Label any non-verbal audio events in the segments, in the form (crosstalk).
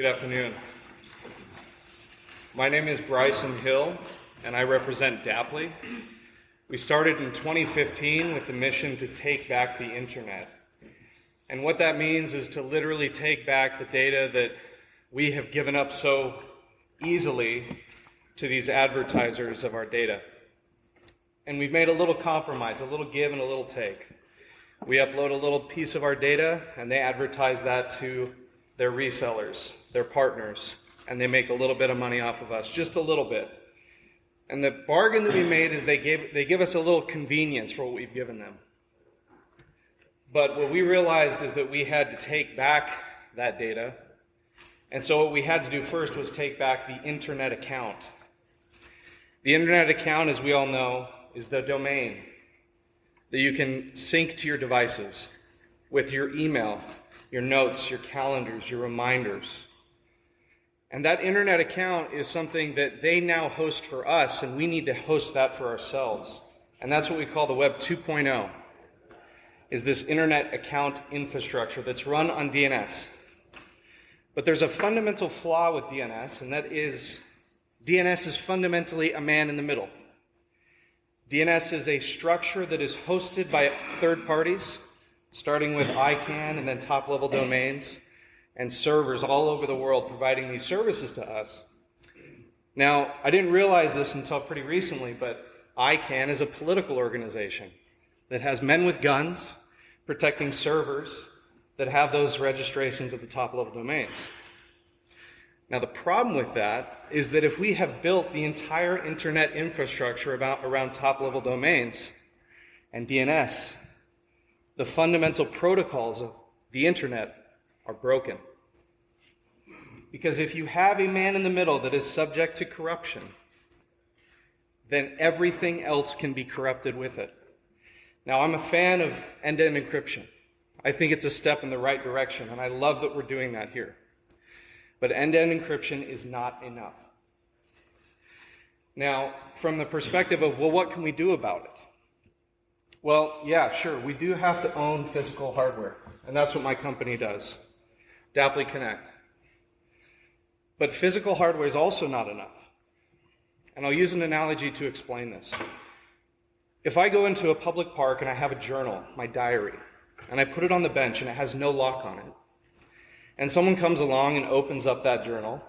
Good afternoon. My name is Bryson Hill, and I represent Dapply. We started in 2015 with the mission to take back the internet. And what that means is to literally take back the data that we have given up so easily to these advertisers of our data. And we've made a little compromise, a little give and a little take. We upload a little piece of our data, and they advertise that to their resellers, they're partners, and they make a little bit of money off of us, just a little bit. And the bargain that we made is they give, they give us a little convenience for what we've given them. But what we realized is that we had to take back that data. And so what we had to do first was take back the internet account. The internet account, as we all know, is the domain that you can sync to your devices with your email, your notes, your calendars, your reminders. And that internet account is something that they now host for us, and we need to host that for ourselves. And that's what we call the Web 2.0, is this internet account infrastructure that's run on DNS. But there's a fundamental flaw with DNS, and that is DNS is fundamentally a man in the middle. DNS is a structure that is hosted by third parties, starting with ICANN and then top level domains and servers all over the world providing these services to us. Now, I didn't realize this until pretty recently, but ICANN is a political organization that has men with guns protecting servers that have those registrations at the top level domains. Now, the problem with that is that if we have built the entire internet infrastructure about, around top level domains and DNS, the fundamental protocols of the internet are broken. Because if you have a man in the middle that is subject to corruption, then everything else can be corrupted with it. Now, I'm a fan of end to end encryption. I think it's a step in the right direction, and I love that we're doing that here. But end to end encryption is not enough. Now, from the perspective of, well, what can we do about it? Well, yeah, sure, we do have to own physical hardware, and that's what my company does Dapply Connect. But physical hardware is also not enough. And I'll use an analogy to explain this. If I go into a public park and I have a journal, my diary, and I put it on the bench and it has no lock on it, and someone comes along and opens up that journal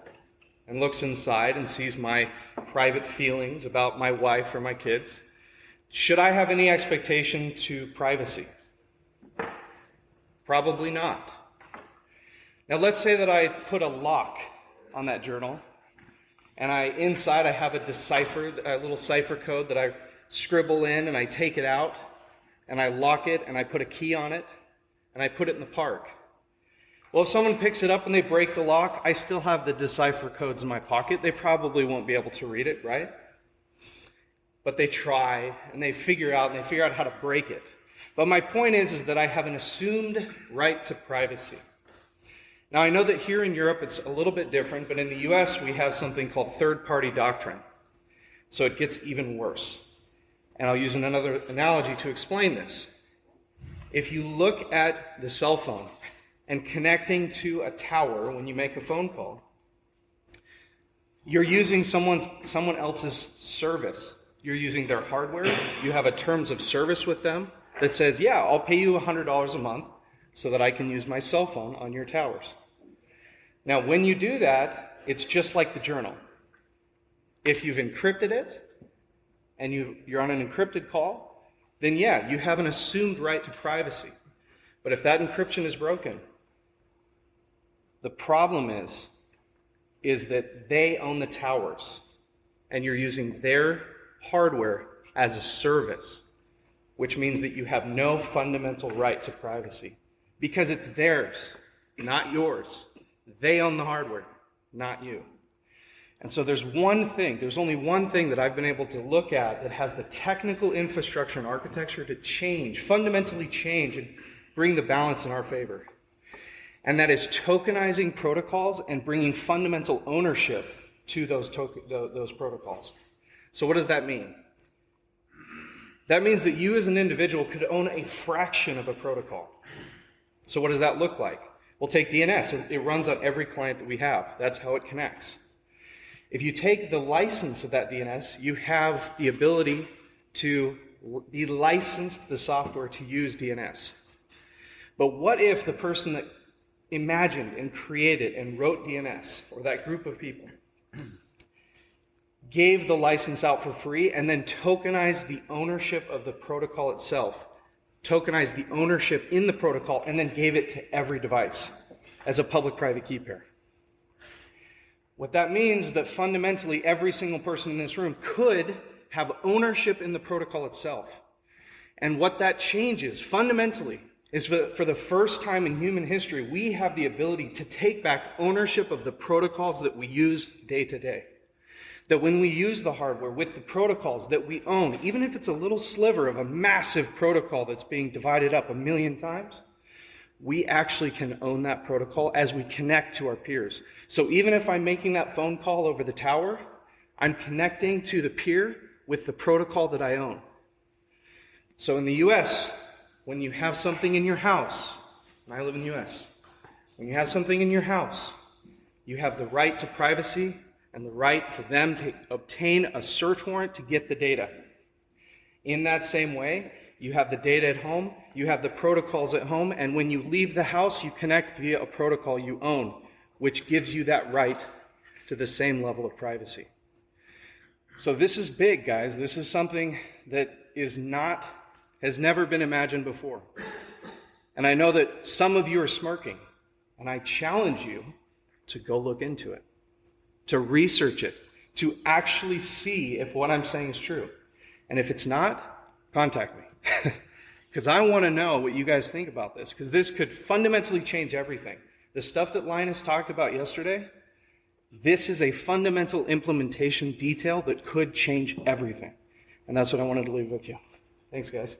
and looks inside and sees my private feelings about my wife or my kids, should I have any expectation to privacy? Probably not. Now, let's say that I put a lock on that journal, and I inside I have a decipher, a little cipher code that I scribble in, and I take it out, and I lock it, and I put a key on it, and I put it in the park. Well, if someone picks it up and they break the lock, I still have the decipher codes in my pocket. They probably won't be able to read it, right? But they try and they figure out and they figure out how to break it. But my point is, is that I have an assumed right to privacy. Now, I know that here in Europe it's a little bit different, but in the US we have something called third party doctrine. So it gets even worse. And I'll use another analogy to explain this. If you look at the cell phone, and connecting to a tower when you make a phone call. You're using someone's, someone else's service. You're using their hardware. You have a terms of service with them that says, yeah, I'll pay you $100 a month so that I can use my cell phone on your towers. Now, when you do that, it's just like the journal. If you've encrypted it and you, you're on an encrypted call, then yeah, you have an assumed right to privacy. But if that encryption is broken, the problem is, is that they own the towers and you're using their hardware as a service, which means that you have no fundamental right to privacy because it's theirs, not yours. They own the hardware, not you. And so there's one thing, there's only one thing that I've been able to look at that has the technical infrastructure and architecture to change, fundamentally change, and bring the balance in our favor and that is tokenizing protocols and bringing fundamental ownership to those, those protocols. So, what does that mean? That means that you as an individual could own a fraction of a protocol. So, what does that look like? We'll take DNS. It- runs on every client that we have. That's how it connects. If you take the license of that DNS, you have the ability to be licensed the software to use DNS. But what if the person that imagined and created and wrote DNS, or that group of people, gave the license out for free and then tokenized the ownership of the protocol itself, tokenized the ownership in the protocol, and then gave it to every device as a public private key pair? What that means is that fundamentally every single person in this room could have ownership in the protocol itself. And what that changes fundamentally is for, for the first time in human history, we have the ability to take back ownership of the protocols that we use day to day. That when we use the hardware with the protocols that we own, even if it's a little sliver of a massive protocol that's being divided up a million times, we actually can own that protocol as we connect to our peers. So even if I'm making that phone call over the tower, I'm connecting to the peer with the protocol that I own. So in the US, when you have something in your house, and I live in the US, when you have something in your house, you have the right to privacy and the right for them to obtain a search warrant to get the data. In that same way, you have the data at home, you have the protocols at home, and when you leave the house, you connect via a protocol you own, which gives you that right to the same level of privacy. So this is big, guys. This is something that is not, has never been imagined before. And I know that some of you are smirking, and I challenge you to go look into it, to research it, to actually see if what I'm saying is true. And if it's not, contact me. (laughs) Because I want to know what you guys think about this, because this could fundamentally change everything. The stuff that Linus talked about yesterday, this is a fundamental implementation detail that could change everything. And that's what I wanted to leave with you. Thanks, guys.